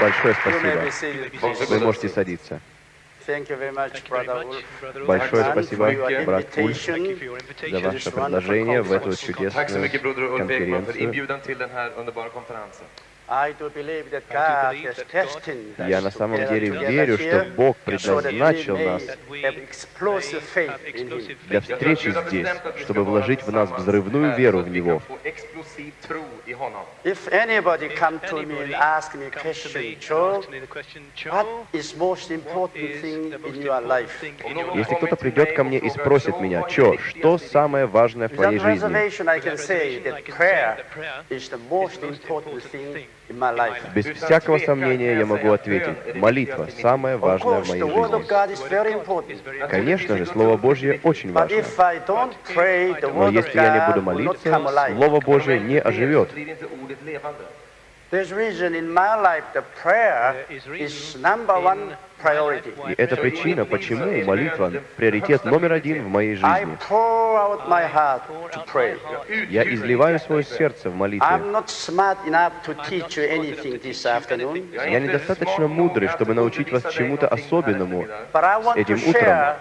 Большое спасибо. Вы можете садиться. Thank you very much, Brother Wolf, Большое спасибо, брат invitation. за ваше предложение в эту чудесную конференцию. Я на самом to деле верю, что Бог so that we предназначил нас have explosive faith in Him. для встречи здесь, чтобы вложить в нас взрывную веру в Него. Explosiv tro i honom. If anybody come to me and ask me a question, Joe, what is most important thing in your life? Если кто-то придет ко мне и спросит меня, Чо, что самое важное в твоей жизни? Без всякого сомнения я могу ответить, молитва – самое важное в моей жизни. Конечно же, Слово Божье очень важно. Но если я не буду молиться. Слово Божье не оживет. There's reason in my life the prayer is number one. И это причина, почему молитва – приоритет номер один в моей жизни. Я изливаю свое сердце в молитве. Я недостаточно мудрый, чтобы научить вас чему-то особенному. Этим утром.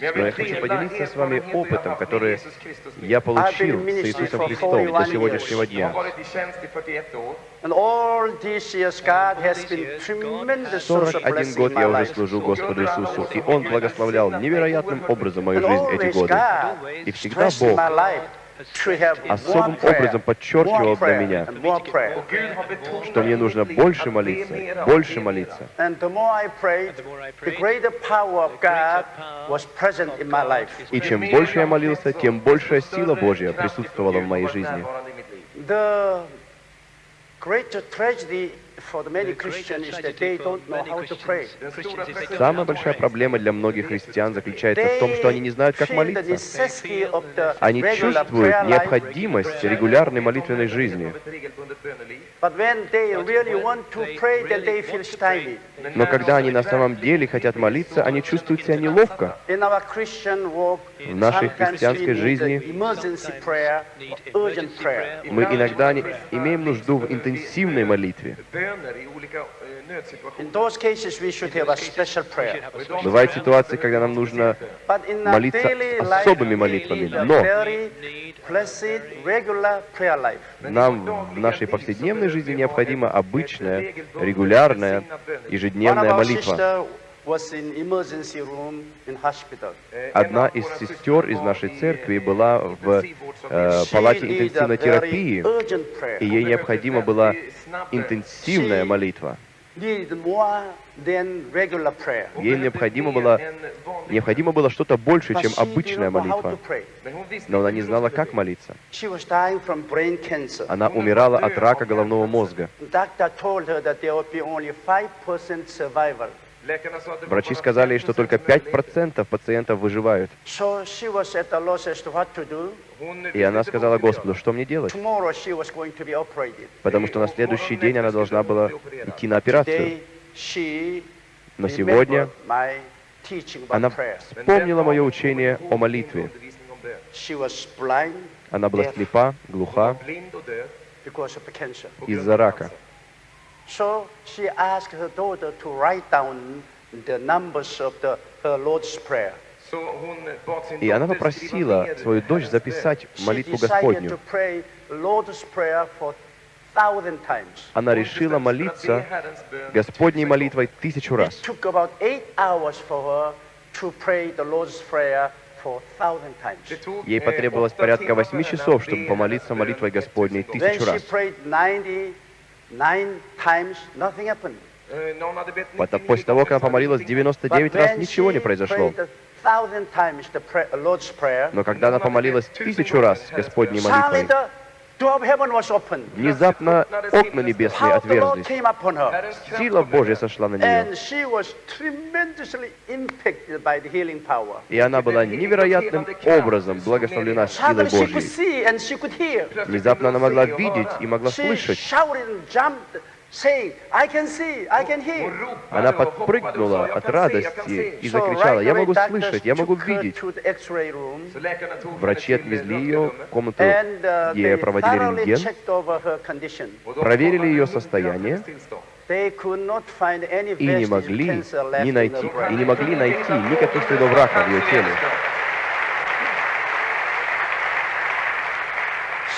Но я хочу поделиться с вами опытом, который я получил с Иисусом Христом до сегодняшнего дня. Varit i tjänst i 41 år. And all these years, God has been tremendous source of 41 blessing год я уже служу Господу Иисусу, и Он благословлял невероятным образом мою жизнь эти годы. И всегда Бог особым образом подчеркивал для меня, что мне нужно больше молиться, больше молиться. И чем больше я молился, тем большая сила Божья присутствовала в моей жизни. Greater tragedy Самая большая проблема для многих христиан заключается в том, что они не знают, как молиться. Они чувствуют необходимость регулярной молитвенной жизни. Но когда они на самом деле хотят молиться, они чувствуют себя неловко. В нашей христианской жизни мы иногда не- имеем нужду в интенсивной молитве. Eh. Бывают ситуации, когда нам нужно молиться особыми молитвами. Но нам в нашей повседневной жизни необходима обычная, регулярная, ежедневная молитва. Hospital. Одна из сестер из нашей церкви была в э, палате интенсивной терапии, и ей необходима была интенсивная молитва. Ей необходимо было, необходимо было что-то больше, чем обычная молитва. Но она не знала, как молиться. Она умирала от рака головного мозга. Doctor told her that there would be only 5% survival. Läkarna sa att det var Врачи сказали что 5% только överlevning. 5% пациентов выживают. И она сказала Господу, что мне делать? Потому что на следующий день она должна была идти на операцию. Но сегодня она вспомнила мое учение о молитве. Она была слепа, глуха из-за рака. So she asked her daughter to write down the numbers of the, her Lord's Prayer. И она попросила свою дочь записать She молитву decided to Господню. pray Lord's Prayer for thousand times. Она решила молиться Господней молитвой тысячу раз. Ей eh, потребовалось порядка восьми часов, чтобы помолиться молитвой Господней 1000 When тысячу she раз. После того, как она помолилась så hade ingenting 99 But раз, ничего не произошло. Но когда она помолилась тысячу раз Господней молитвой, внезапно окна небесные отверзлись. Сила Божья сошла на нее. И она была невероятным образом благословлена силой Божьей. Внезапно она могла видеть и могла слышать. Она подпрыгнула от радости и закричала, я могу слышать, я могу видеть. Врачи отвезли ее в комнату, uh, где проводили рентген, проверили ее состояние и не могли не найти, и не могли найти никаких следов рака в ее теле.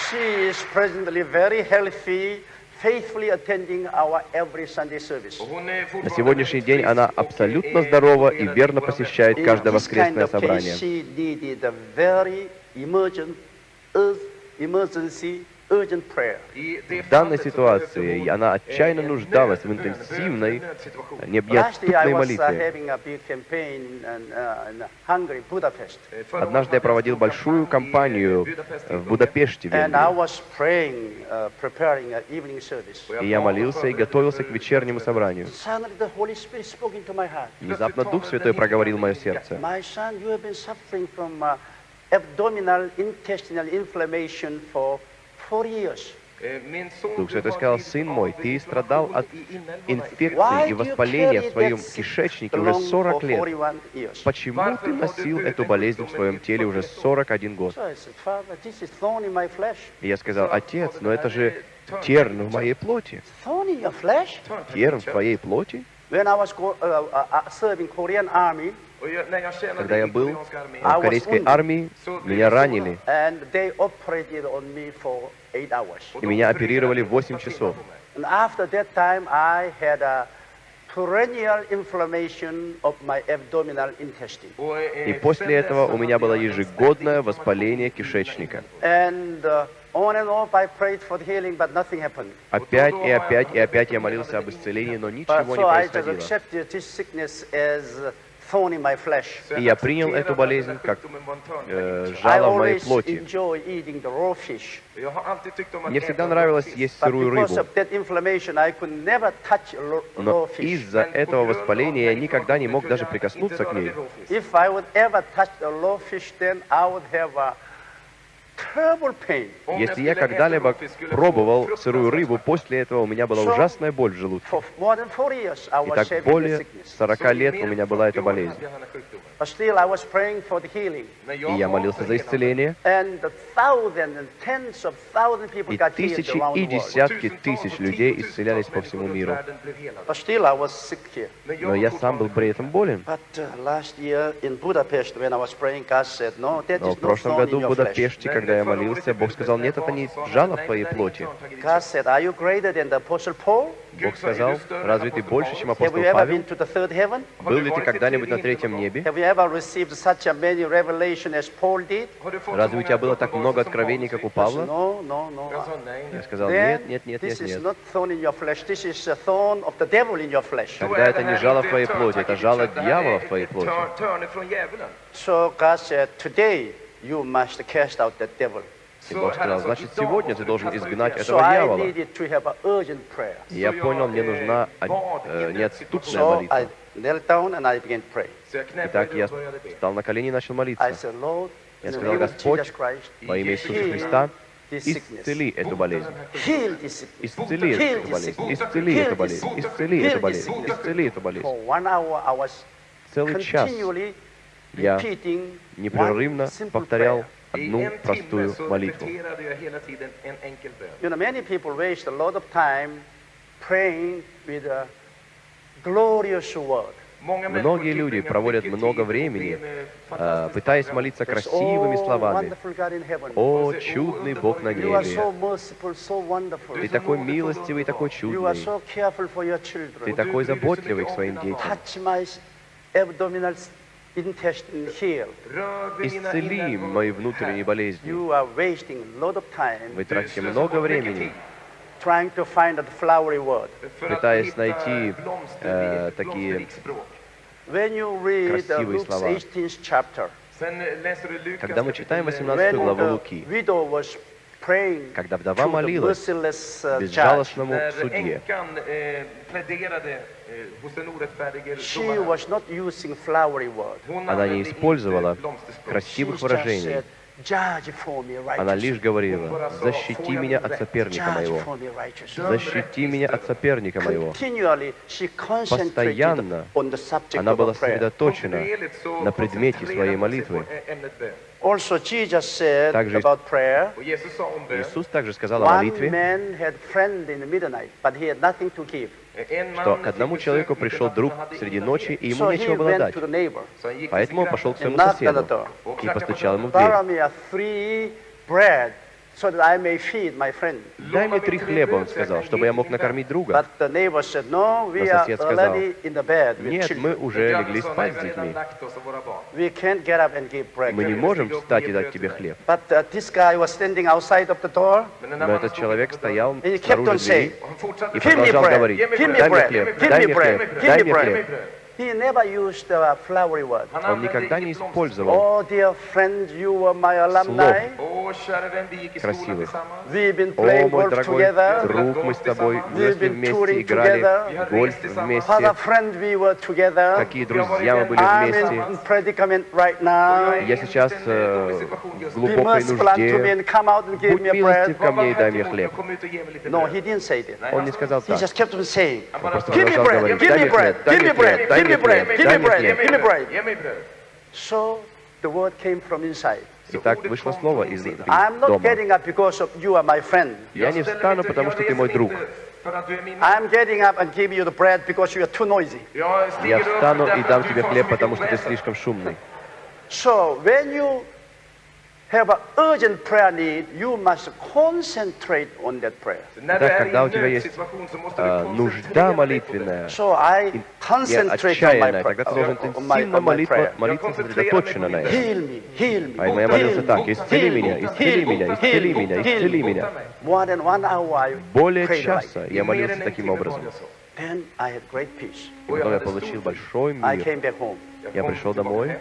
She is presently very healthy, faithfully attending our every Sunday service. Och hon är На сегодняшний день она абсолютно здорова и верно посещает каждое воскресное собрание. В данной ситуации она eh, отчаянно нуждалась в интенсивной, необъятной uh, молитве. uh. Eh, Однажды я проводил большую eh, кампанию в. Будапеште, uh. Och И я молился и готовился к вечернему собранию. Внезапно Дух Святой проговорил в мое сердце. Uh, abdominal intestinal inflammation for Дух Святой сказал, сын мой, ты страдал от инфекции и воспаления в своем кишечнике уже along 40 for лет. 41 years? Почему ты носил эту болезнь в своем теле уже 41 год? И я сказал, отец, но это же терн в моей плоти. Терн в твоей плоти? Uh, uh, uh, Когда я был в корейской армии, меня ранили, и меня оперировали åtta 8 timmar часов. eh, И после этого у меня было ежегодное воспаление кишечника. Uh. Опять и опять и опять я молился об исцелении, но ничего не происходило. И я принял эту болезнь как э, жало в моей плоти. Мне всегда нравилось есть сырую рыбу, но из-за этого воспаления я никогда не мог даже прикоснуться к ней. Если я когда-либо пробовал сырую рыбу, после этого у меня была ужасная боль в желудке. For more than 40 years, I И так более sickness. 40 лет у меня была эта болезнь. But still, I was praying for the healing. И я молился за исцеление, And the thousands and tens of thousands people и got healed тысячи around и the world. десятки тысяч людей исцелялись по всему миру. But still, I was sick here. Но я сам был при этом болен. Uh, Но в прошлом году в. Будапеште, когда я молился, Бог сказал, нет, это не жало в твоей плоти. Бог сказал, разве ты больше, чем апостол Павел? Был ли ты когда-нибудь на третьем небе? Разве у тебя было так много откровений, как у Павла? Я сказал, нет, нет, нет, нет, нет. Тогда это не жало в твоей плоти, это жало дьявола в твоей плоти. So God said, today you must cast out devil. И Бог сказал, значит, сегодня ты должен изгнать этого дьявола. И я понял, мне нужна э, неотступная молитва. Итак, я встал на колени и начал молиться. Я сказал, Господь, Во имя Иисуса Христа, исцели эту болезнь. Исцели эту болезнь. Исцели эту болезнь. Исцели эту болезнь. Исцели эту болезнь. Целый час я непрерывно повторял одну простую молитву. repeterade jag hela tiden en enkel bön. You know, many people waste a lot of time praying with a glorious word. Många Многие люди проводят много времени, а, пытаясь молиться красивыми oh, словами. О, чудный Бог на небе! Ты такой милостивый, такой чудный. Ты такой заботливый к своим детям. Исцели мои внутренние болезни. Вы тратите много времени, пытаясь найти, э, такие uh, Красивые слова. 18th chapter, Sen eh, läser du Lukas Когда мы читаем kapitel, 18 when главу Луки, когда вдова молилась uh, безжалостному судье, eh, pläderade eh, orättfärdige she was not using flowery word. Hon Она не использовала красивых выражений. said, Judge for me Она righteous. лишь говорила, защити меня от соперника моего. Защити меня от соперника моего. Continually, she concentrated Постоянно on the subject Она of была сосредоточена на предмете своей молитвы. Also, Jesus said Также Иисус также сказал о молитве, что к одному человеку пришел друг среди ночи, и ему нечего было дать. Поэтому он пошел к своему соседу и постучал ему в дверь. Me a three bread so that I may feed my friend. «Дай мне три хлеба», он сказал, чтобы я мог накормить друга. Но сосед сказал, Нет, мы уже легли спать "Nej, с детьми. lagt oss och våra barn." We can't get up and give bread. Мы не можем встать и дать тебе хлеб. Uh, Но этот человек стоял снаружи двери и продолжал говорить, дай мне хлеб, дай мне хлеб, дай мне хлеб. He never used a flowery word. Han Он använde никогда не inget blomster. использовал Oh, dear friend, you were my alumni. Åh, kära vän, vi gick i skolan Красивых. tillsammans. We've been О, playing мой golf дорогой together. друг, мы с тобой We've выросли been вместе, touring играли together. гольф Father вместе. friend, we were together. Какие друзья мы были I'm вместе. in predicament right now. Я сейчас э, в Be глубокой merciful unto me нужде. and come out and give Будь me a милостив bread. ко мне и дай мне Kom хлеб. ut och ge mig lite No, bröd. he didn't say that. Он не сказал He так. just kept on saying, Han bara просто sa, give me продолжал bread, говорить, give дай me мне bread, хлеб, дай give me мне bread, хлеб, дай give me bread, give me bread, give me bread. Ge mig bröd. So the word came from inside. Итак, вышло слово из I'm not дома. getting up because of you are my friend. Я не встану, потому что ты мой друг. I'm getting up and give you the bread because you are too noisy. Я встану и дам тебе хлеб, потому что ты слишком шумный. So when you have an urgent prayer need, you must concentrate on that prayer. Är когда у тебя есть э, нужда молитвенная, So I и concentrate on my отчаянная, тогда ты должен интенсивно молитва, молиться сосредоточенно на этом. А я молился так, исцели меня, исцели меня, исцели меня, исцели меня. Более часа я молился таким образом. И потом я получил большой мир. Я пришел домой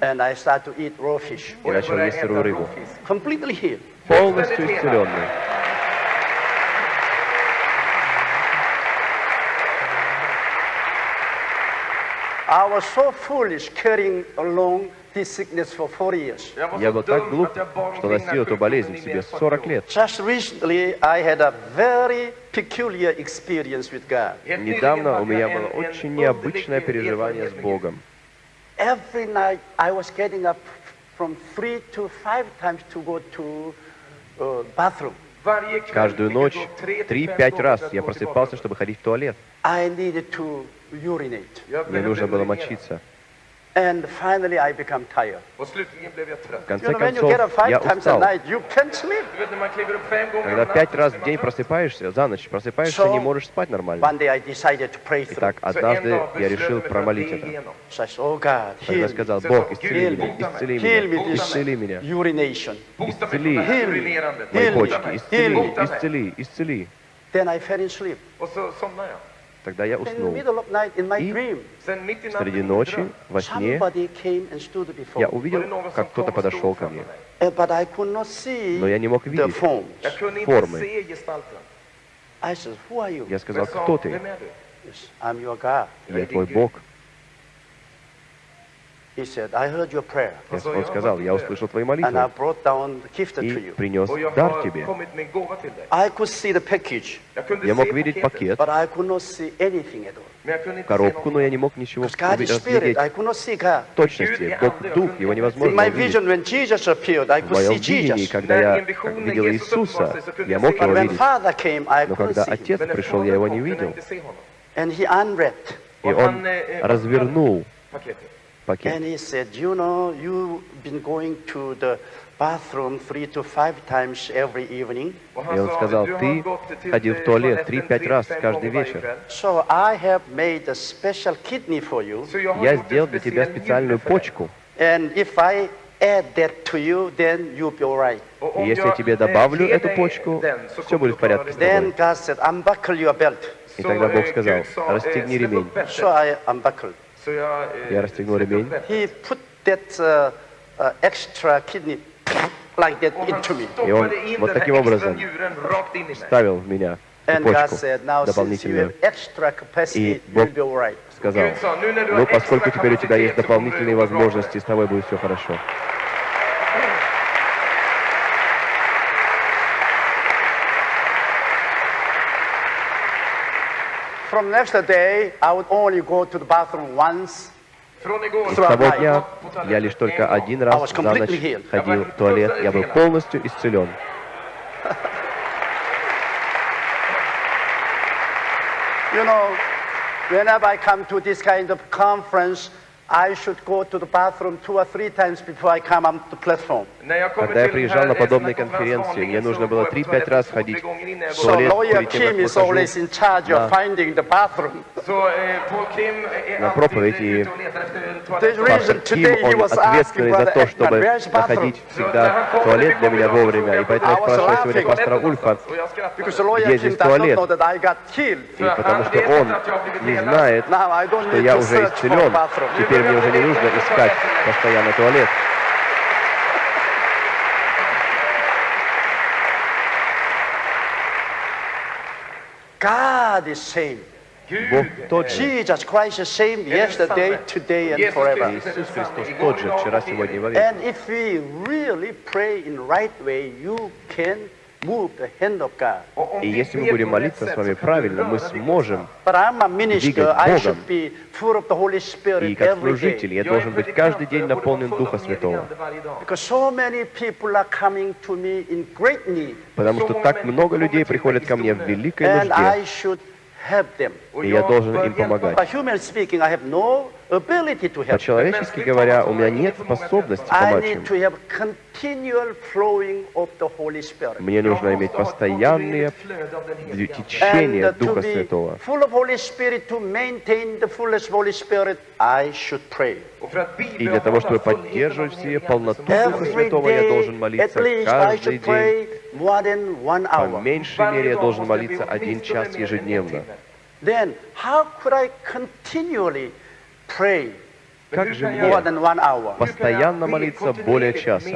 and I started to eat raw fish. и начал есть сырую рыбу. Completely healed. Полностью исцеленный. I was so foolish carrying along this sickness for 40 years. Я был так глуп, что носил эту болезнь в себе mer än 40 40 år. лет. Just recently, I had a very peculiar experience with God. Недавно у меня было очень необычное переживание с Богом. Every night, I was getting up from three to five times to go to uh, bathroom. Каждую ночь три-пять раз я просыпался, чтобы ходить в туалет. I needed to urinate. Jag Мне нужно было мочиться. And finally, I became tired. Och slutligen blev jag В trött. You конце know, when you get up концов, я five times a устал. Когда пять раз в день просыпаешься, за ночь просыпаешься, So- не можешь спать нормально. One day, I decided to pray through. Итак, однажды я решил промолить это. oh Тогда me. сказал, Бог, исцели меня, исцели Heal меня, исцели меня. Исцели. Мои Heal me. почки, Heal исцели, me. исцели, исцели. Then I fell in sleep. Och så somnade jag. Тогда я уснул. И Среди ночи, во сне, я увидел, как кто-то подошел ко мне. Uh, Но я не мог видеть формы. Я сказал, кто ты? Я твой Бог. He said, I heard your prayer. Я- Он сказал, я услышал твои And I молитвы brought down the gift to и you. принес дар тебе. Я мог видеть пакет, but I could not see anything at all. men jag kunde inte se коробку, но я не мог ничего разглядеть в точности. Бог Дух, его невозможно увидеть. В could моем see видении, когда я видел Иисуса, я мог But его видеть. Но когда. Отец пришел, я его не видел. И он развернул. Пакет. And he said, you know, you've been going to the bathroom three to five times every evening. Och И он сказал, "Du har ты ходил в eh, туалет toaletten 3-5 tre, раз каждый вечер. kväll. So I have made a special kidney for you. Så jag har Я сделал для тебя специальную почку. And if I add that to you, then you'll be all right. Och И если я тебе eh, добавлю эту почку, все будет в порядке с. Then тобой. God said, unbuckle your belt. И тогда Бог eh, сказал, eh, расстегни ремень. upp bältet. So I unbuckled. Eh, Я расстегнул ремень. upp bältet. He put that uh, uh, extra kidney like that Och han into me. И он вот таким образом njuren rakt in i mig. Ставил в меня почку дополнительную. И Бог. Сказал, ну поскольку теперь у тебя есть дополнительные возможности, с тобой будет все хорошо. From next day, I would only go to the bathroom once. Från igår И с så har того jag дня gått på toaletten я лишь только en gång. один раз за ночь ходил в туалет. Я был полностью исцелен. You know, whenever I come to this kind of conference, I should go to the bathroom two or three times before I come on the platform. När jag kommer Когда я приезжал на подобные конференции, мне нужно было går jag på 3-5 раз ходить в туалет lawyer перед тем, Kim как is always выхожу in charge of Да. finding the bathroom. Så eh, Paul Kim är На проповедь и Пастор Ким, он ответственный за то, чтобы where's the bathroom? находить всегда туалет для меня вовремя. И поэтому я спрашиваю сегодня пастора Ульфа, Где Kim здесь туалет? и потому что он не знает, что я to уже исцелен. bathroom. Теперь мне уже не нужно искать постоянно туалет. God is same. Бог тот же. Jesus Christ is same yesterday, today, and forever. Иисус Христос тот же, вчера, сегодня и вовек. And if we really pray in right way, you can И если мы будем молиться с вами правильно, мы сможем. Двигать Богом. И как служитель я должен быть каждый день наполнен Духа Святого. Потому что так много людей приходят ко мне в великой нужде, и я должен им помогать. По-человечески говоря, у меня нет способности помочь им. Мне нужно иметь постоянные uh, to Духа Святого. И для того, чтобы поддерживать в себе полноту Духа Святого, я должен молиться каждый день. По меньшей мере я должен молиться один час ежедневно. Then, how could I continually Как же more мне than one hour? постоянно молиться более часа?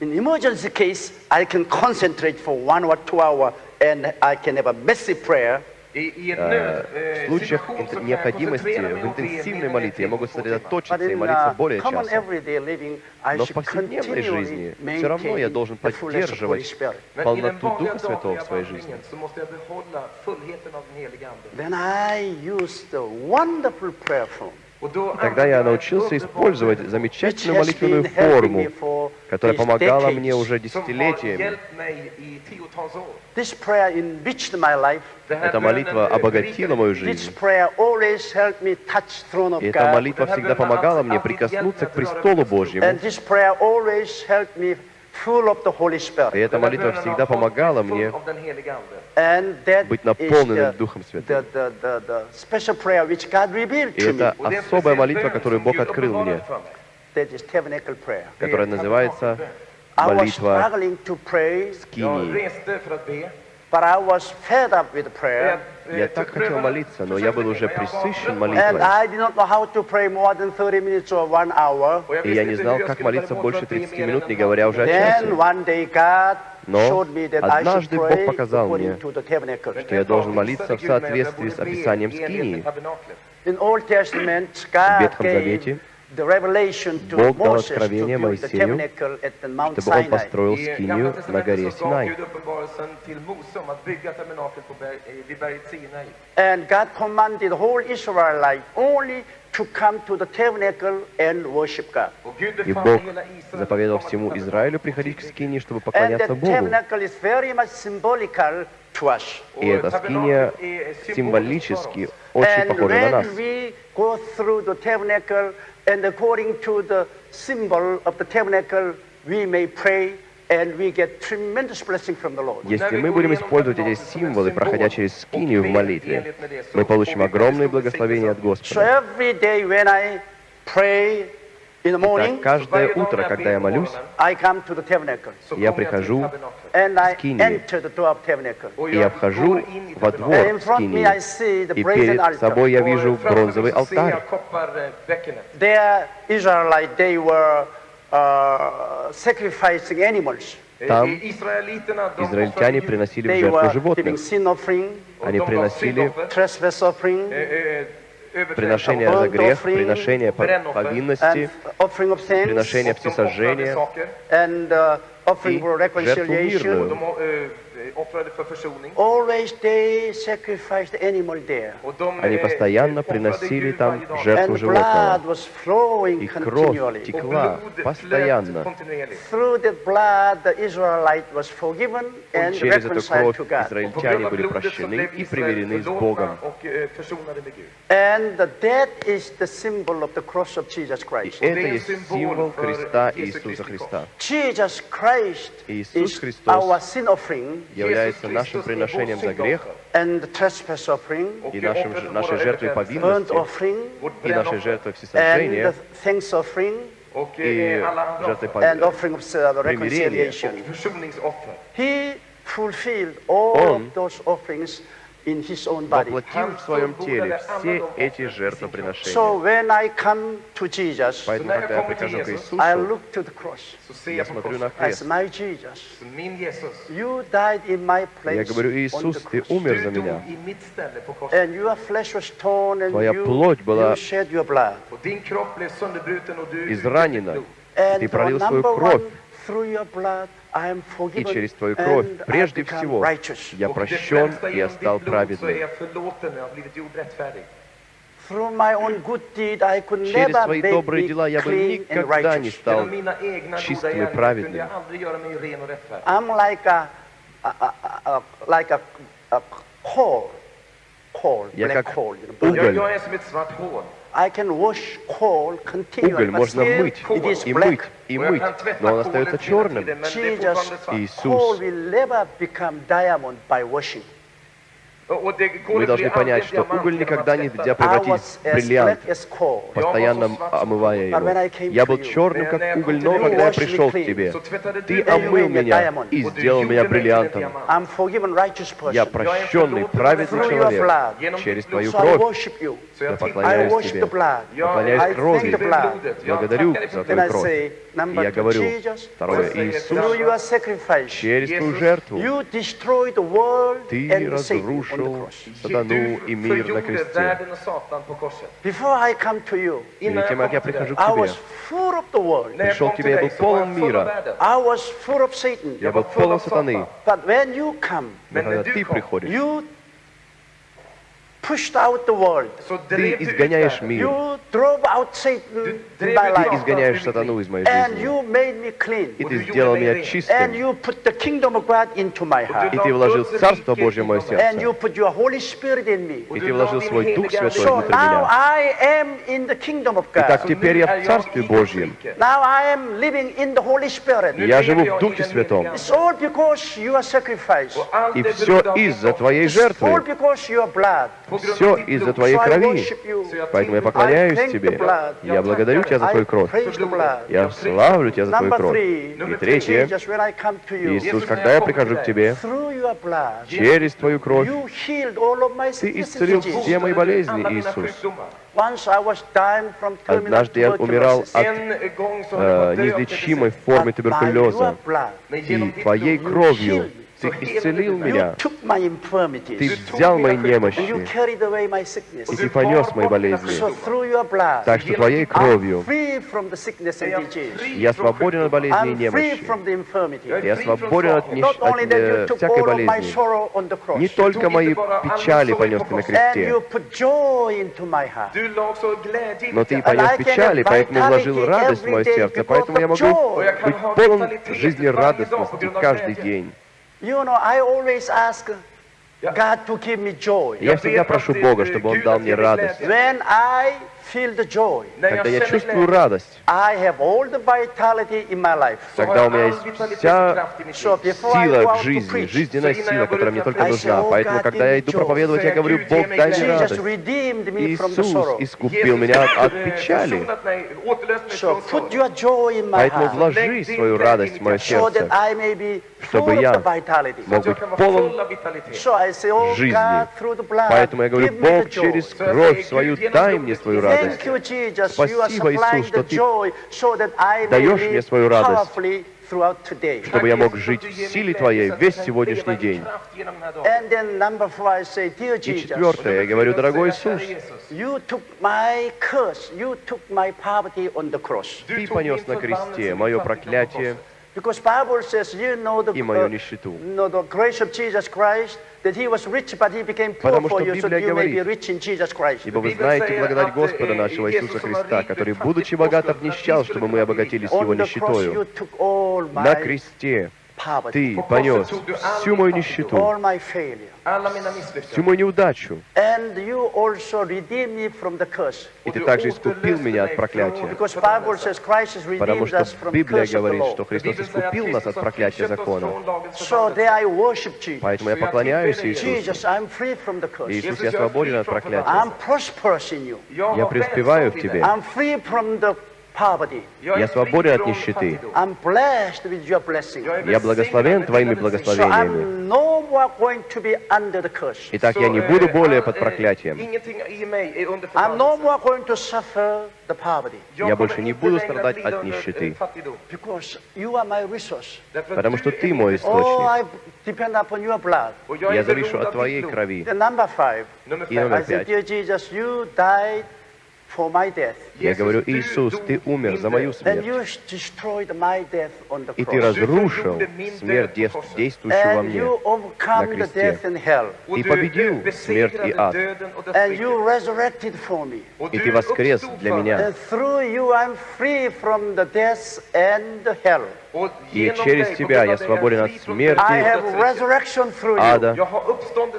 In emergency case, I can concentrate for one or two hours, and I can have a messy prayer. В случаях инт- необходимости в интенсивной молитве я могу сосредоточиться и молиться uh, более I Но в повседневной жизни все равно я должен поддерживать полноту Духа Святого в своей жизни. Then I use the wonderful prayer form, Тогда я научился использовать замечательную молитвенную форму, которая помогала мне уже десятилетиями. Эта молитва обогатила мою жизнь. И эта молитва всегда помогала мне прикоснуться к престолу Божьему. И Spirit. эта молитва всегда помогала мне быть is наполненным the, Духом Святым. the, the, the special prayer which God revealed И to me. это особая молитва, которую Бог открыл мне, которая называется I was молитва Скинии. Я так хотел молиться, но я был уже присыщен молитвой. I did not know how to pray more than 30 minutes or one hour. И я не знал, как молиться больше 30 минут, не говоря уже о часе. Но однажды Бог показал мне, что я должен молиться в соответствии с описанием Скинии. God Ветхом Завете Бог дал Moses to откровение build the Моисею, tabernacle at the Mount чтобы он построил скинию на горе Синай. Eh. And God commanded whole Israelite only to come to the tabernacle and worship God. И Бог заповедал всему Израилю приходить к скинии, чтобы And поклоняться the Богу. tabernacle is very much symbolical to us. И эта скиния символически очень And похожа на нас. when we go through the tabernacle, and according to the symbol of the tabernacle, we may pray and we get tremendous blessing from the Lord. Если мы будем использовать эти символы, проходя через скинию в молитве, мы получим огромные благословения от So Господа. every day when I pray in the morning, Так, каждое утро, когда я молюсь, я прихожу of tabernacle. и я вхожу во двор скинии. И перед собой я вижу бронзовый алтарь. Uh. Там Израильтяне приносили в жертву животных. Они приносили trespass offering, приношение за грех, приношение повинности, приношение and uh, for жертву мирную. Eh, Они eh, постоянно приносили там жертву животного. И кровь текла постоянно. flöt kontinuerligt. Through that blood, the Israelite was forgiven and Через эту reconciled кровь израильтяне были прощены и примирены с Богом. och eh, försonade med Gud. And that is the symbol of the cross of Jesus И Christ. это есть символ креста Иисуса Христа. Jesus Christ Иисус Христос our sin offering является нашим приношением за грех и нашим, нашей жертвой повинности, и нашей жертвой всесожжения, и eh, жертвой uh, all Он воплотил в своем теле все эти So жертвоприношения. when I come to Jesus, Поэтому, когда я прихожу к I Иисусу, look to the cross Så ser я смотрю на крест. my Jesus. Så Min Jesus, You died in my Я place говорю, on the Иисус, ты cross. умер за меня. i mitt ställe på korset. And your flesh was torn and Твоя you, плоть была изранена. Ты пролил свою кровь. И через Твою кровь, прежде всего, я прощен, и я стал праведным. Через свои добрые дела я бы никогда не стал чистым и праведным. jag aldrig göra mig ren och rättfärdig. I'm like a, a, a, a like a, a coal, coal, Я как coal. You know, уголь. Уголь можно мыть и мыть и мыть, но он остается черным. Иисус, мы должны понять, что уголь никогда нельзя превратить в бриллиант, постоянно омывая его. Я был черным, как уголь, но когда я пришел к тебе, ты омыл меня и сделал меня бриллиантом. Я прощенный, праведный человек. Через твою кровь я поклоняюсь тебе. Поклоняюсь крови. Благодарю за твою кровь. И я говорю, второе, Иисус, через твою жертву ты разрушил cross. сатану и мир на förgjorde кресте. världen och Satan på korset. Before I come to you, Перед тем, как я прихожу к I тебе, was full of the world. När jag Пришел kom к тебе, till я dig был så var полон jag full мира. av världen. I was full of Satan. я был var full полон av сатаны. Satan. But when you come, Но Men когда när du ты kom, приходишь, you pushed out the world. ты изгоняешь мир. Ты изгоняешь сатану из моей жизни. you made me clean. И ты сделал меня чистым. you put the kingdom of God into my И ты вложил Царство Божье в мое And you сердце. put your Holy Spirit in me. И ты вложил свой Дух Святой now меня. I am in the kingdom of Итак, теперь я в Царстве Божьем. Now I am living in the Holy Spirit. Я живу в Духе Святом. It's all because your sacrifice. И все из-за твоей жертвы. Все из-за твоей крови. Поэтому я поклоняюсь тебе. Я благодарю тебя за твою кровь. Я славлю тебя за твою кровь. И третье, Иисус, когда я прихожу к тебе, через твою кровь, ты исцелил все мои болезни, Иисус. Однажды я умирал от э, неизлечимой формы туберкулеза. И твоей кровью ты исцелил меня. Ты взял мои немощи. И ты понес мои болезни. Так что твоей кровью я свободен от болезней и немощи. Я свободен от, Not от э, всякой болезни. Не только мои печали понес ты на кресте, но ты понес печали, поэтому вложил радость в мое сердце, поэтому я могу быть полон жизнерадостности каждый день. You know, I always ask God to give me joy. Я всегда прошу Бога, чтобы Он дал мне радость. When I feel the joy, När Когда я чувствую радость, I have all the vitality in my life. så har тогда у меня есть вся сила to жизни, жизненная сила, которая мне только нужна. Поэтому, когда я иду проповедовать, я говорю, Бог, дай мне радость. Иисус искупил меня от, eh, печали. Поэтому вложи свою радость в мое сердце, чтобы я мог быть полон oh жизни. Поэтому я говорю, Бог, через кровь свою дай мне свою радость. Are Спасибо, Иисус, что Ты даешь мне свою радость, чтобы я мог жить в силе Твоей весь сегодняшний день. И четвертое, я говорю, дорогой Иисус. Ты понес на кресте мое проклятие Because Bible says, you know the, и мою uh, нищету. know the grace of Jesus Christ, that he was rich, but he became poor Потому for что you, so that Библия you may be говорит, rich in Jesus Christ. Ибо вы Библия знаете säger благодать att, Господа eh, нашего Jesus Иисуса som var Христа, rik blev который, fattig будучи på богат, oss, för att vi обнищал, skulle чтобы мы kunna обогатились On Его the cross, you нищетою. took all На my кресте poverty, Ты понес всю мою нищету, всю мою неудачу. И Ты также искупил меня от проклятия. Потому что Библия говорит, что Христос искупил нас от проклятия закона. Поэтому я поклоняюсь Иисусу. Иисус, я свободен от проклятия. Я преуспеваю в тебе. Я свободен от нищеты. Я благословен Твоими благословениями. Итак, я не eh, буду более под eh, проклятием. Я больше не буду страдать от нищеты. eh, Потому что Ты мой. Oh, источник. Я завишу от Твоей крови. И номер пять. Я говорю, Иисус, Ты умер за мою смерть. И Ты разрушил смерть, действующую во мне. на кресте. Ты du победил смерть и ад. И Ты воскрес для меня. И через Тебя я свободен от смерти, ада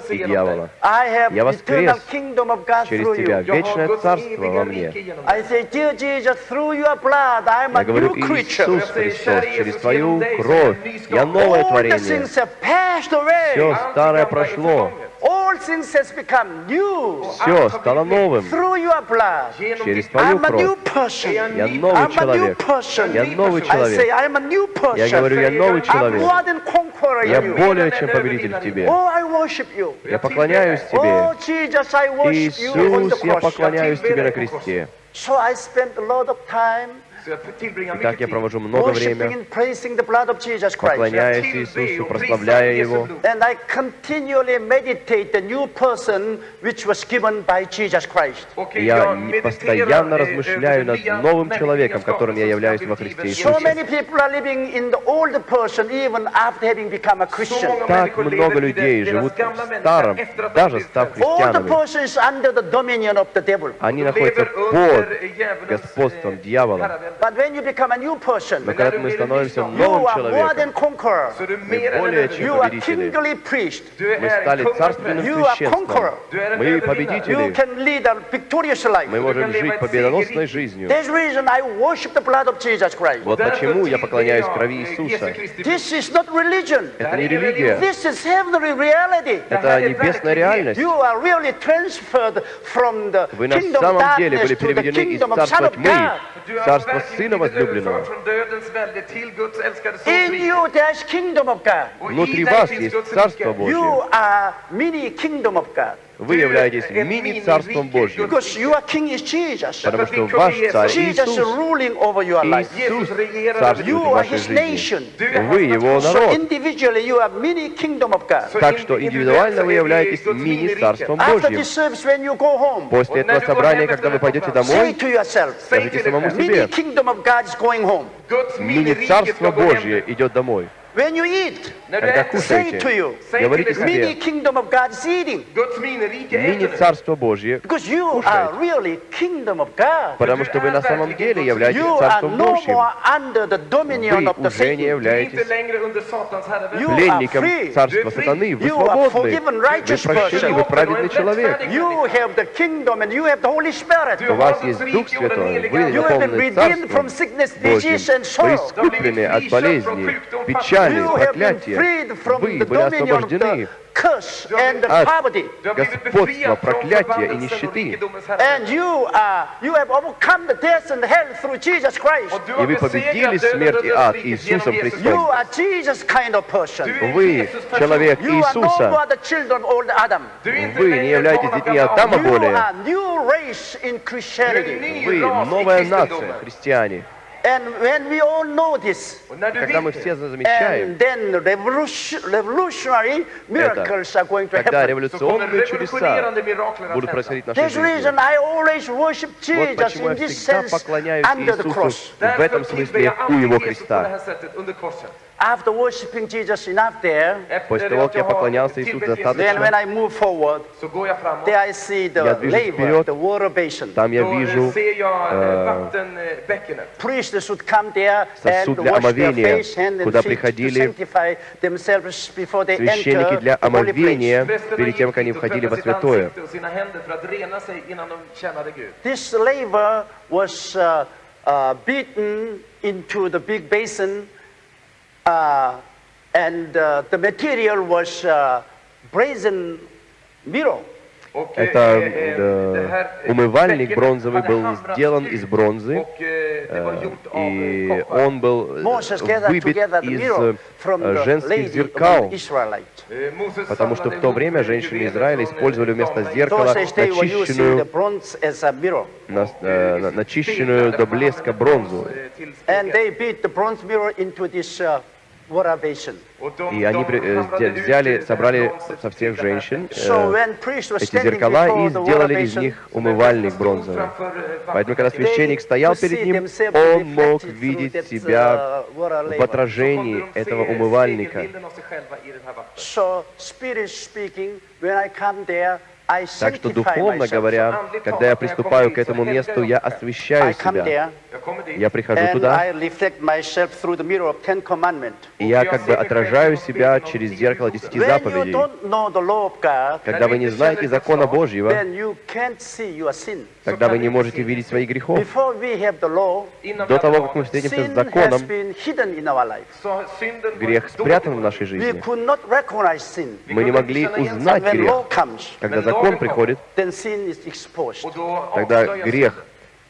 и дьявола. Я воскрес через Тебя. Вечное царство во мне. Я говорю. Иисус Христос, через Твою кровь я новое творение. Все старое прошло, förgånget. All things has become new. все стало новым. Через Твою кровь. Я новый человек. Я новый человек. Я говорю, я новый человек. Я более чем победитель в Тебе. Oh. Я поклоняюсь Oh, Тебе. Иисус, я поклоняюсь Тебе на кресте. Итак, mycket я провожу много времени, поклоняясь Иисусу, прославляя Его. И Я постоянно eh, размышляю над новым человеком, которым я являюсь во Христе Иисусе. Так много людей живут в старом, даже став христианами. Они находятся под господством eh, дьявола. herravälde. But when you become a new person, Но когда мы становимся you новым are more than человеком, conqueror. Så du är Мы mer än en более övervinnare. чем You are победители. kingly priest. Du Мы är стали en царственным You are священством. conqueror. Du är en Мы övervinnare. You победители. can lead a victorious life. Мы можем жить победоносной жизнью. There's reason I worship the blood of Jesus Christ. Вот Därför почему я tillber поклоняюсь jag, крови eh, Иисуса. Jesu Kristi This is not religion. Это не религия, This is heavenly reality. это небесная реальность. You are really transferred from the Вы на kingdom of самом деле darkness были to the переведены из kingdom of Son царства of тьмы God. Du har Царство Сына возлюбленного. Внутри вас есть Царство. Божье. Вы являетесь мини-царством Божьим, потому что ваш царь Иисус. Иисус царствует в вашей жизни. Вы его народ. Так что индивидуально вы являетесь мини-царством Божьим. После этого собрания, когда вы пойдете домой, скажите самому себе, мини-царство Божье идет домой. When you eat, Когда say to кушаете, you, говорите mini себе, kingdom of God is eating. Guds minirike äter nu. мини-царство Божье, Because you are Кушайте. really kingdom of God. потому что вы на самом деле являетесь You are царством no Божьим. more under the dominion Вы of the уже не являетесь längre under Satans herravälde. You are пленником free. царства сатаны. Вы You are свободны. forgiven, Вы righteous прощены, person. вы праведный человек. You have the kingdom and you have the Holy Spirit. У вас есть Дух Святой. Вы You have been наполнены Царством sickness, Божьим. disease and Вы sorrow. искуплены от болезней, печали, Been проклятия. Вы были освобождены от господства, проклятия и нищеты. И вы победили смерть и ад Иисусом Христом. Вы человек Иисуса. Вы не являетесь детьми Адама более. Вы новая нация, христиане. And when we all know this, Когда мы все замечаем and then revolution, revolutionary miracles are going to когда happen. революционные чудеса будут происходить в нашей This жизни. reason I always worship Вот Jesus почему in я this всегда sense поклоняюсь under the Иисусу cross. в этом смысле у Его креста. After worshiping Jesus enough there, После того, как я поклонялся Иисусу достаточно, then when I move forward, there I see the Я движусь laver, вперед. the water basin. Там я вижу eh, there Сосуд and для wash their омовения, face, hand and куда feet to приходили sanctify themselves before they священники enter для омовения перед тем, как они входили во святое. This laver was uh, uh, beaten into the big basin, uh, and uh, the material was uh, brazen mirror. Eh, Это eh, э, eh, умывальник бронзовый был сделан из бронзы, eh, av и eh, он был э, выбит из э, женских зеркал. Eh, потому что в то время eh, женщины Израиля eh, использовали вместо зеркала начищенную, на- э, на- начищенную до блеска бронзу. Uh. И они э, взяли, собрали со всех женщин э, эти зеркала и сделали из них умывальник бронзовый. Поэтому, когда священник стоял перед ним, он мог видеть себя в отражении этого умывальника. Так что, духовно говоря, когда я приступаю к этому месту, я освещаю себя. Я прихожу туда, и я как бы отражаю себя через зеркало десяти заповедей. Когда вы не знаете закона Божьего, тогда вы не можете видеть своих грехов. До того, как мы встретимся с законом, грех спрятан в нашей жизни. Мы не могли узнать грех. Когда закон приходит, is exposed. тогда грех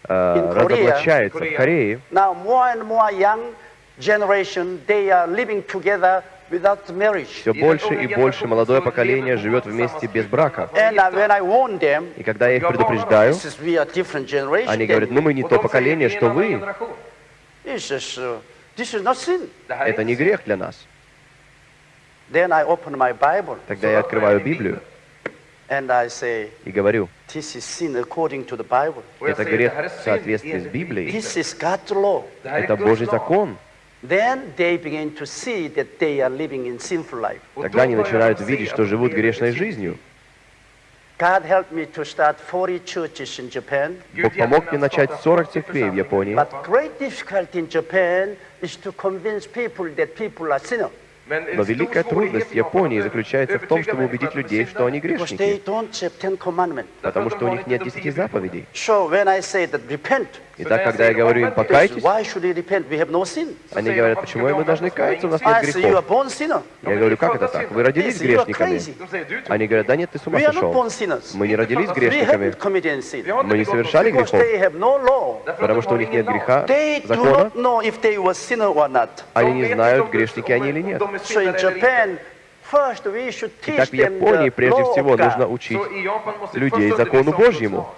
э, разоблачается. В Корее все больше и больше молодое поколение живет вместе без брака. Uh, И когда я их предупреждаю, они говорят, ну мы не то поколение, что вы. Uh. Это не грех для нас. Тогда я открываю Библию и говорю, this is sin according to the Bible. это грех в соответствии с Библией. This is God's law. Это Божий закон. Then they begin to see that they are living in sinful life. Тогда они начинают видеть, что живут грешной жизнью. God helped me to start 40 churches in Japan. Бог помог мне начать 40 церквей в Японии. Но великая трудность Японии заключается в том, чтобы убедить людей, что они грешники, потому что у них нет десяти заповедей. Итак, когда я говорю им «покайтесь», они говорят, почему мы должны каяться, у нас нет грехов. Я говорю, как это так? Вы родились грешниками. Они говорят, да нет, ты с ума сошел. Мы не родились грешниками, мы не совершали грехов, потому что у них нет греха, закона, они не знают, грешники они или нет. Итак, в Японии прежде всего нужно учить людей закону Божьему,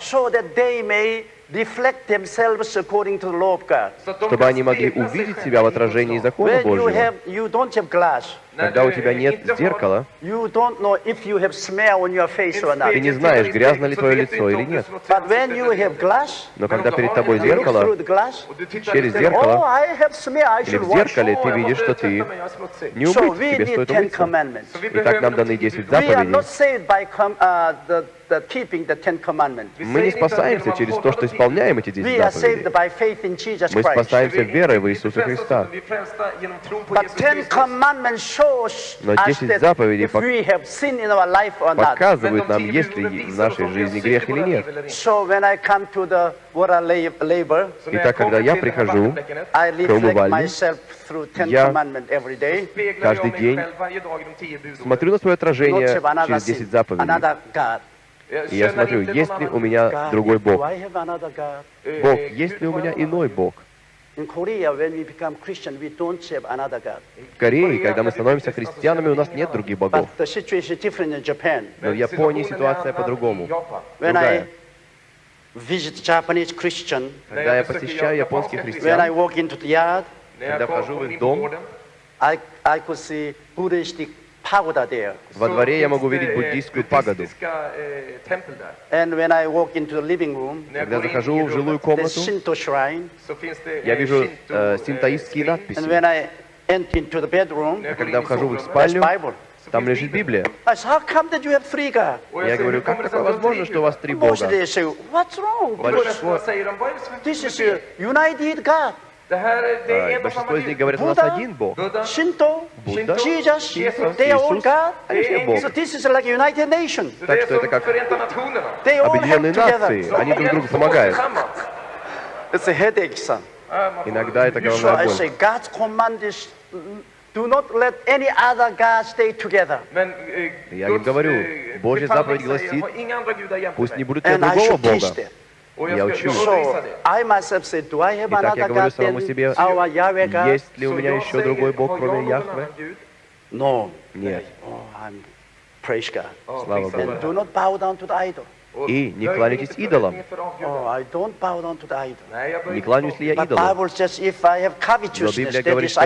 чтобы они могли увидеть себя в отражении закона Божьего. Когда у тебя нет зеркала, ты не знаешь, грязно ли твое лицо или нет. Но когда перед тобой зеркало, через oh, зеркало или в зеркале ты видишь, что ты не умыт, тебе стоит умыться. Итак, нам даны 10 We are заповедей. uh. Мы не спасаемся через то, что исполняем эти 10 We are saved заповедей. Мы спасаемся верой в Иисуса Христа. Но us 10 that заповедей. Показывают нам, есть ли в нашей жизни грех или нет. Итак, когда я прихожу к умывальне, я каждый день смотрю на свое отражение через sin, 10 заповедей. И я смотрю, есть ли у меня другой Бог. Бог, есть ли у меня иной Бог? В Корее, когда мы становимся христианами, у нас нет других богов. Но в Японии ситуация по-другому. Другая. Когда я посещаю японских христиан, Когда вхожу в их дом, I, I could see Buddhistic. Во дворе я могу видеть eh, буддийскую пагоду. eh, Когда захожу в жилую комнату, я eh, вижу э, eh, синтоистские надписи. går Когда вхожу в их спальню, там лежит. Библия. Я говорю, "Hur kommer как такое возможно, что у вас gudar?" три Бога? Большинство А, Большинство из них говорят, у нас Buddha, один Бог. Shinto, Будда, Jesus, Jesus, they are all Иисус, God. они все Бог. Так что это как Объединенные help нации, они друг другу помогают. Иногда это головная боль. say, God's command is mm, do not let any other God stay together. Eh, Я им говорю, eh, Божья заповедь гласит, "Ha inga andra gudar jämte Пусть не mig». будет ни другого Бога. Я jag учу. ska, jag undervisar So det. I myself say, do I have Итак, я говорю самому себе, есть ли у меня еще другой Бог, "Har jag кроме Яхве? annan Gud?" No. Нет. Oh, prisa Богу. И не кланяйтесь идолам. Oh, Не кланяюсь ли я идолам? Но Библия говорит, что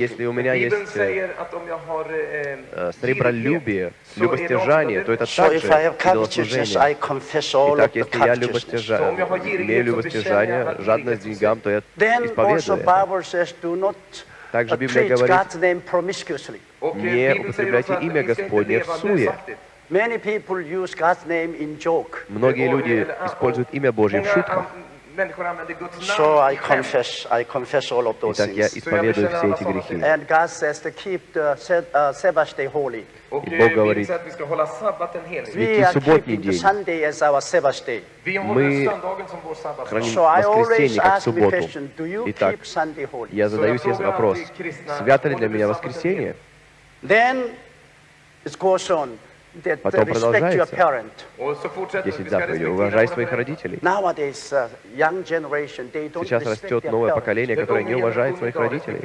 если у меня есть э, eh, э, сребролюбие, любостяжание, то это также идолослужение. Итак, если я covetousness. любостяжа... Så om jag har girighet, имею любостяжание, жадность деньгам, то я исповедую это. Также uh, Библия говорит, eh, Не употребляйте имя Господне в суе. Lösaktigt. Many people use God's name in joke. Многие люди ah, используют имя Божье в шутках. So I confess, I confess all of those Итак, я исповедую все эти грехи. And God says to keep the uh, Sabbath day holy. И eh, Бог говорит, are субботний день. Sunday as our Sabbath day. Мы храним воскресенье как субботу. Итак, keep Sunday holy? я задаю себе вопрос, свято ли для меня воскресенье? Then it goes on Потом продолжается. parent. Och så fortsätter vi, 10 vi ska заповедей. Уважай своих родителей. Uh, Сейчас растет новое поколение, которое не уважает своих родителей.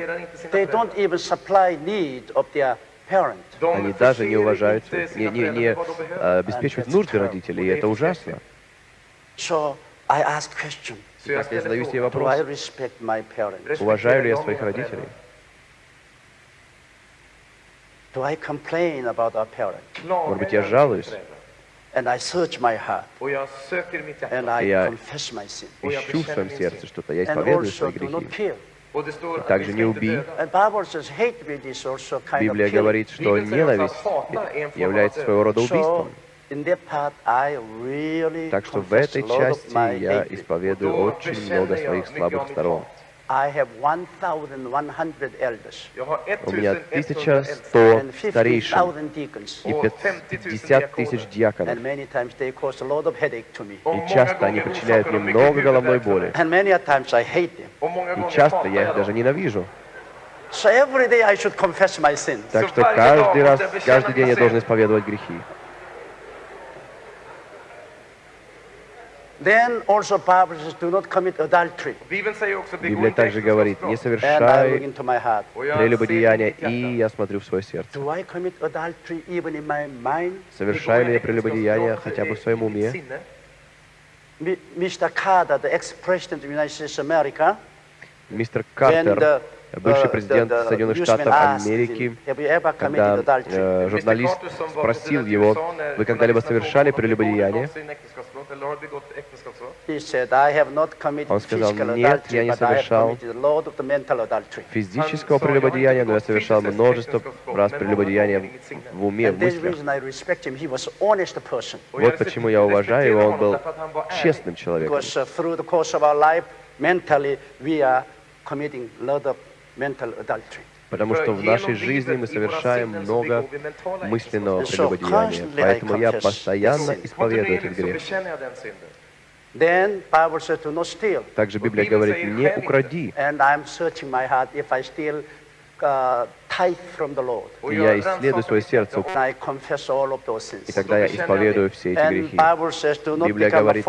Они даже не уважают, не, не, не э, обеспечивают нужды родителей, и это ужасно. Итак, я задаю себе вопрос, уважаю ли я своих родителей? Hjärta. I Я confess my sin. Ищу в своем сердце что-то, я And исповедую свои грехи. att также не убий. döda. And Bible says hatred is also kind Библия of killing. говорит, что ненависть является своего рода убийством. in that part I really Так что в этой части my я исповедую очень много своих слабых сторон. Hat. I have 1,100 elders Jag har У меня 1100 äldste 1100 and старейшин 50,000 deacons. и О, 50 тысяч диаконов. And many times they cause a lot of headache to me. Och И часто они причиняют мне много головной боли. mig. And many a times I hate them. Och många И часто я их даже ненавижу. So every day I should confess my sins. Так что каждый раз, каждый день я должен исповедовать грехи. Библия также говорит, не äktenskapsbrott. And I look совершай into my heart. Och jag прелюбодеяния, и я смотрю в свое сердце. Do I commit adultery even in my mind? Совершаю ли я äktenskapsbrott хотя бы в своем уме? Мистер Картер, бывший uh, президент Соединенных Штатов Америки, когда э, журналист спросил его, вы когда-либо совершали frågade honom, "Begår du прелюбодеяние? Он сказал, «Нет, я не совершал физического прелюбодеяния, но я совершал множество раз прелюбодеяния в уме, в мыслях. Вот почему я уважаю его, он был честным человеком. Uh. Потому что в нашей жизни мы совершаем много мысленного прелюбодеяния. Поэтому я постоянно исповедую этот грех. Также Библия говорит, не укради. Uh, И я исследую свое сердце, и тогда я исповедую все эти грехи. Библия говорит.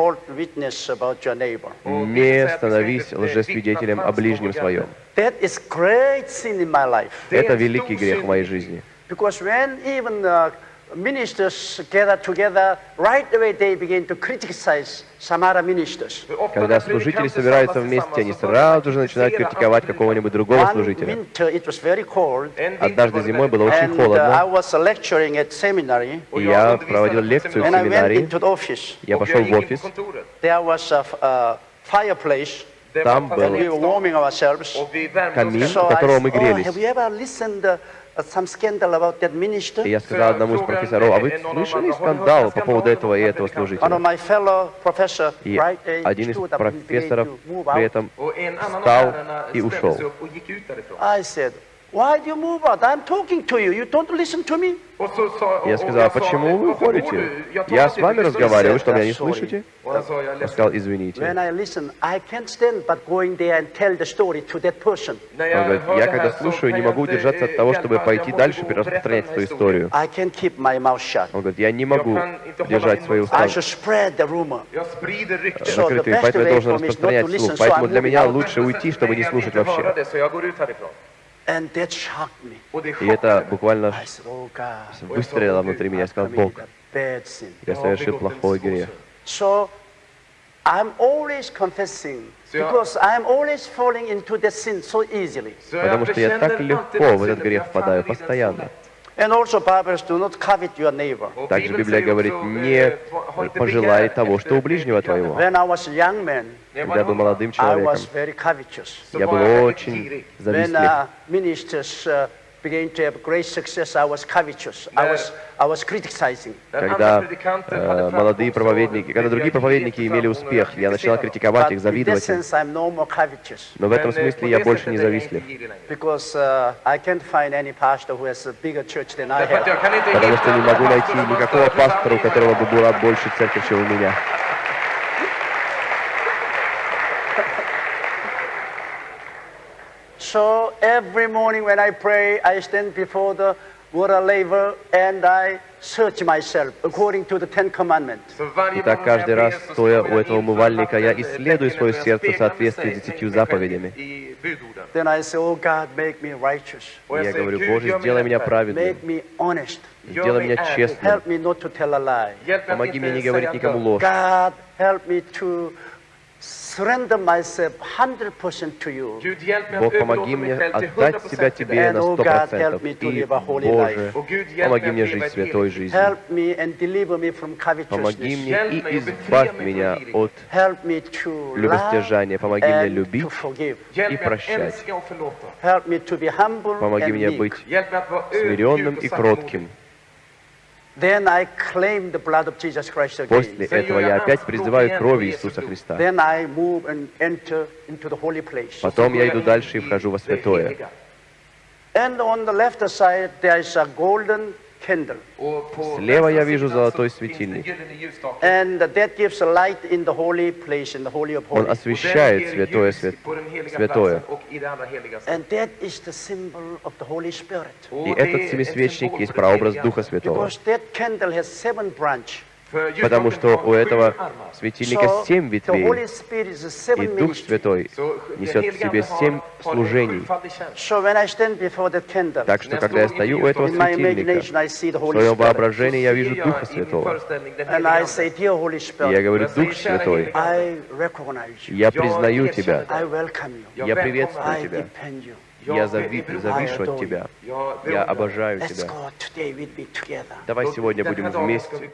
Не становись лжесвидетелем о ближнем своем. Это великий грех в моей жизни. Because when even uh, ministers gather together, right away they begin to criticize some other ministers. Когда служители собираются вместе, они сразу же начинают критиковать какого-нибудь другого служителя. Однажды зимой было очень and uh, I холодно, was lecturing at seminary, и я проводил лекцию в and I went семинарии. into the office. Я пошел в офис, There was a, f- a fireplace, Там был and we were warming ourselves. камин, которого мы oh, грелись. Uh? И я сказал одному из профессоров, а вы слышали скандал по поводу этого и этого One of служителя? my fellow professor И один из stood up and began профессоров при этом встал и ушел. Why do you move out? I'm talking to you. You don't listen to me. Я сказал, почему вы "Varför går уходите? Я с вами разговариваю, du?" вы что, меня не Sorry. слышите? Ledsen. сказал, извините. When I listen, I can't stand but going there and tell the story to that person. När Он говорит, я когда слушаю, не могу удержаться eh, от того, чтобы пойти дальше и распространять свою историю. I can't keep my mouth shut. Он говорит, я не могу держать свои I уста should spread the rumor. Jag sprider rykten. So the закрытыми, поэтому я должен распространять to слух. Поэтому для меня лучше уйти, чтобы не слушать вообще. И это буквально oh выстрелило внутри меня. Я I сказал, Бог, я совершил плохой грех. Потому что я так легко в этот грех впадаю, постоянно. Lätt. And also Bible says, do not covet your neighbor. Och Также Библия говорит, не eh, пожелай того, что у ближнего твоего. When I was a young man, När jag Когда я был молодым I человеком, was very covetous. så я был очень завистлив. Uh, ministers uh, began to have great success, I was covetous. I was, I was criticizing. När Когда э, молодые проповедники, когда другие проповедники имели успех, я начинал kritiserade. критиковать их, завидовать им. Но в этом eh, смысле я больше не завистлив. inte girig längre. Because uh, I can't find any pastor who has a bigger church than I Därför att have. jag kan inte Потому что не могу найти никакого пастора, у которого бы была больше церковь, чем у меня. So every morning when I pray, I stand before the water laver and I search myself according to the Ten Commandments. Итак, каждый раз, стоя у этого умывальника, я исследую свое сердце в соответствии с десятью заповедями. Then I say, Oh God, make me righteous. Я говорю, Боже, сделай меня праведным, Make me honest. Сделай меня честным, Help me not to tell a lie. Помоги мне не говорить никому ложь. God, help me to Бог, помоги мне отдать 100% себя Тебе на oh сто процентов. И, Боже, помоги мне жить святой жизнью. Помоги мне и избавь меня от любостяжания. Помоги мне любить и прощать. Помоги мне быть смиренным и кротким. Then I claim the blood of Jesus Christ После этого я опять призываю кровь Иисуса Христа. Then I move and enter into the holy place. Потом я иду дальше и вхожу во святое. And on the left side there is a golden candle. Och på Слева я вижу золотой светильник. gyllene ljusstake. And that gives a light in the holy place, in the holy of Он освещает святое, святое. platsen och i det allra heligaste. And that is the symbol of the Holy Spirit. Och И det этот är семисвечник ett есть symbol för det прообраз heliga. Духа Святого. Because that candle has seven branches. Потому что у этого светильника семь ветвей, и Дух. Святой несет в себе семь служений. Так что, когда я стою у этого светильника, в своем воображении я вижу Духа Святого. И я говорю, Дух "Kära Святой, я признаю Тебя, я приветствую. Тебя, я зави- завишу от Тебя, я обожаю Тебя. Давай сегодня будем вместе.